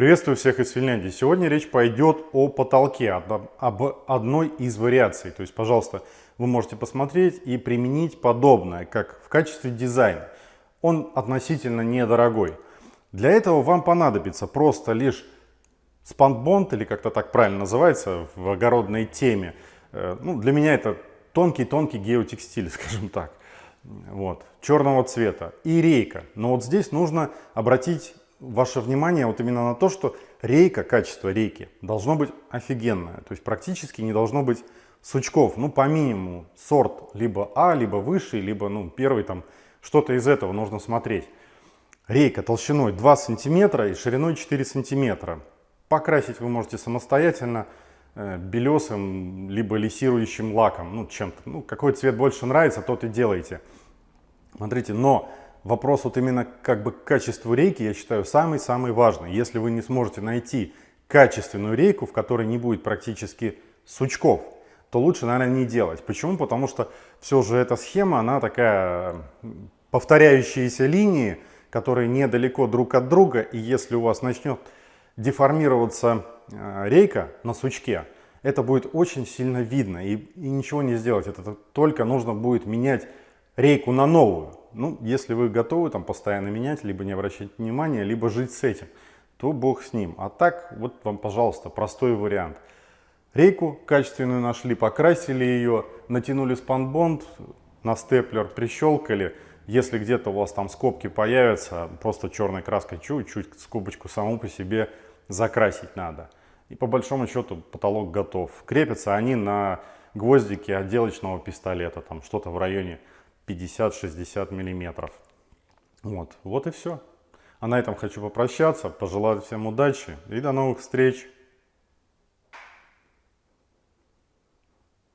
Приветствую всех из Финляндии. Сегодня речь пойдет о потолке, об одной из вариаций. То есть, пожалуйста, вы можете посмотреть и применить подобное, как в качестве дизайна. Он относительно недорогой. Для этого вам понадобится просто лишь спанбонд, или как-то так правильно называется в огородной теме. Э, ну, для меня это тонкий-тонкий геотекстиль, скажем так. Вот, черного цвета и рейка. Но вот здесь нужно обратить ваше внимание вот именно на то, что рейка, качество рейки должно быть офигенное. То есть практически не должно быть сучков. Ну, по минимуму сорт либо А, либо выше, либо ну, первый там что-то из этого нужно смотреть. Рейка толщиной 2 сантиметра и шириной 4 сантиметра. Покрасить вы можете самостоятельно э, белесым либо лисирующим лаком, ну чем-то. Ну, какой цвет больше нравится, тот и делайте. Смотрите, но вопрос вот именно как бы качеству рейки, я считаю, самый-самый важный. Если вы не сможете найти качественную рейку, в которой не будет практически сучков, то лучше, наверное, не делать. Почему? Потому что все же эта схема, она такая повторяющиеся линии, которые недалеко друг от друга, и если у вас начнет деформироваться э, рейка на сучке, это будет очень сильно видно, и, и ничего не сделать. Это только нужно будет менять рейку на новую. Ну, если вы готовы там постоянно менять, либо не обращать внимания, либо жить с этим, то бог с ним. А так, вот вам, пожалуйста, простой вариант. Рейку качественную нашли, покрасили ее, натянули спанбонд, на степлер прищелкали. Если где-то у вас там скобки появятся, просто черной краской чуть-чуть скобочку саму по себе закрасить надо. И по большому счету потолок готов. Крепятся они на гвоздике отделочного пистолета, там что-то в районе 50-60 миллиметров. Вот, вот и все. А на этом хочу попрощаться, пожелать всем удачи и до новых встреч.